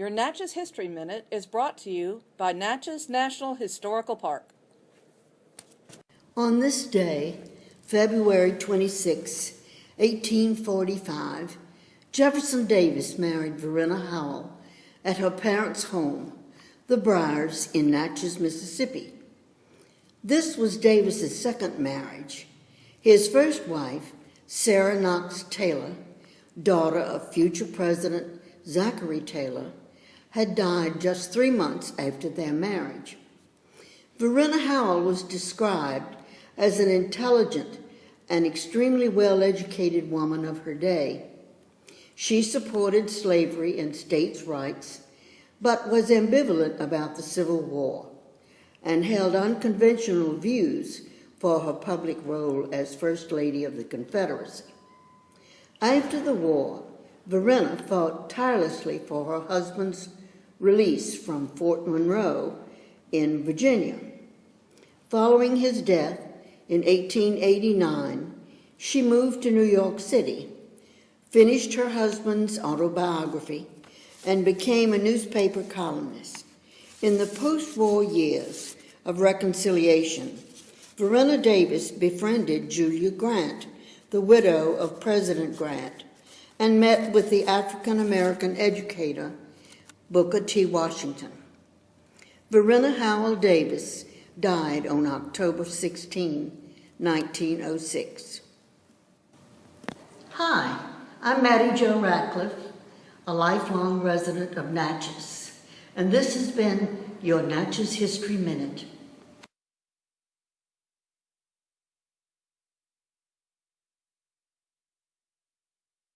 Your Natchez History Minute is brought to you by Natchez National Historical Park. On this day, February 26, 1845, Jefferson Davis married Varina Howell at her parents' home, the Briars in Natchez, Mississippi. This was Davis's second marriage. His first wife, Sarah Knox Taylor, daughter of future President Zachary Taylor, had died just three months after their marriage. Varina Howell was described as an intelligent and extremely well educated woman of her day. She supported slavery and states' rights, but was ambivalent about the Civil War and held unconventional views for her public role as First Lady of the Confederacy. After the war, Varina fought tirelessly for her husband's release from Fort Monroe in Virginia. Following his death in 1889, she moved to New York City, finished her husband's autobiography, and became a newspaper columnist. In the post-war years of reconciliation, Varina Davis befriended Julia Grant, the widow of President Grant, and met with the African-American educator Booker T. Washington. Varina Howell Davis died on October 16, 1906. Hi, I'm Mattie Jo Ratcliffe, a lifelong resident of Natchez, and this has been your Natchez History Minute.